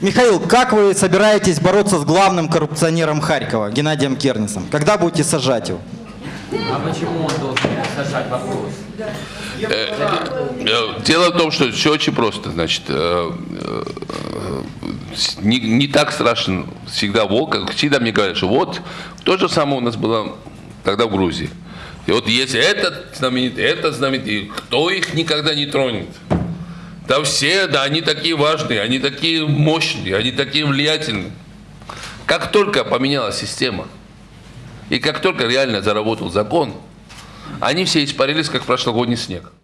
Михаил, как вы собираетесь бороться с главным коррупционером Харькова, Геннадием Кернисом? Когда будете сажать его? А почему он должен сажать вопрос? Э, Дело в том, что все очень просто. Значит, э, э, не, не так страшен всегда волк, как всегда мне говорят, что вот то же самое у нас было тогда в Грузии. И вот если этот знаменитый, этот знаменитый, кто их никогда не тронет? Да все, да они такие важные, они такие мощные, они такие влиятельные. Как только поменялась система, и как только реально заработал закон, они все испарились, как прошлогодний снег.